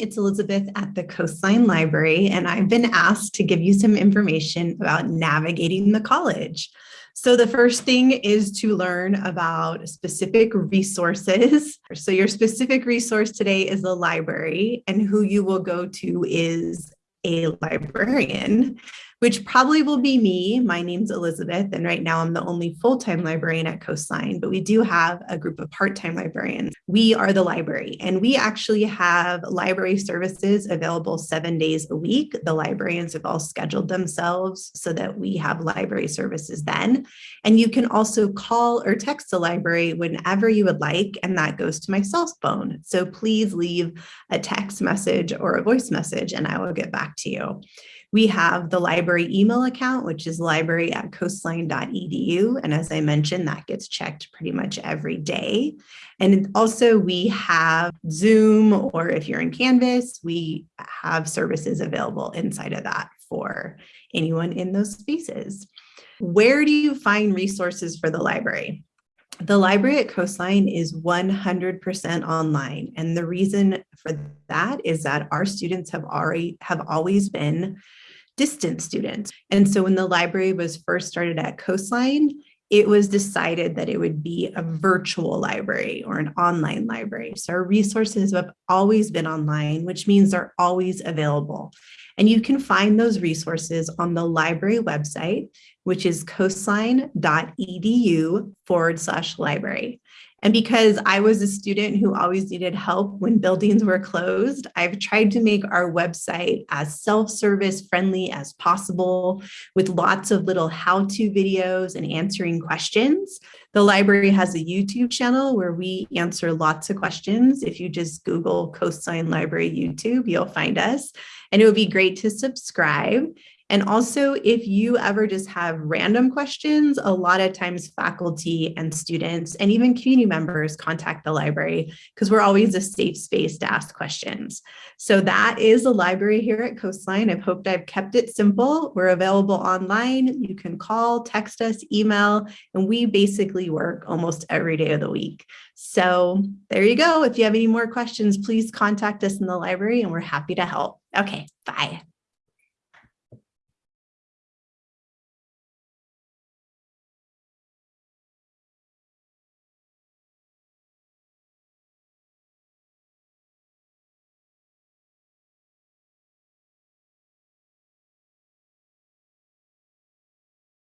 it's Elizabeth at the Coastline Library, and I've been asked to give you some information about navigating the college. So the first thing is to learn about specific resources. So your specific resource today is the library, and who you will go to is a librarian which probably will be me. My name's Elizabeth, and right now I'm the only full-time librarian at Coastline, but we do have a group of part-time librarians. We are the library, and we actually have library services available seven days a week. The librarians have all scheduled themselves so that we have library services then. And you can also call or text the library whenever you would like, and that goes to my cell phone. So please leave a text message or a voice message, and I will get back to you. We have the library email account, which is library at coastline.edu. And as I mentioned, that gets checked pretty much every day. And also we have Zoom, or if you're in Canvas, we have services available inside of that for anyone in those spaces. Where do you find resources for the library? The library at Coastline is 100% online. And the reason for that is that our students have already have always been distant students. And so when the library was first started at Coastline, it was decided that it would be a virtual library or an online library. So our resources have always been online, which means they're always available. And you can find those resources on the library website, which is coastline.edu forward slash library. And because I was a student who always needed help when buildings were closed, I've tried to make our website as self-service friendly as possible with lots of little how-to videos and answering questions. The library has a YouTube channel where we answer lots of questions. If you just Google Coastline Library YouTube, you'll find us. And it would be great to subscribe. And also, if you ever just have random questions, a lot of times faculty and students and even community members contact the library because we're always a safe space to ask questions. So that is the library here at Coastline. I've hoped I've kept it simple. We're available online. You can call, text us, email, and we basically work almost every day of the week. So there you go. If you have any more questions, please contact us in the library and we're happy to help. Okay, bye.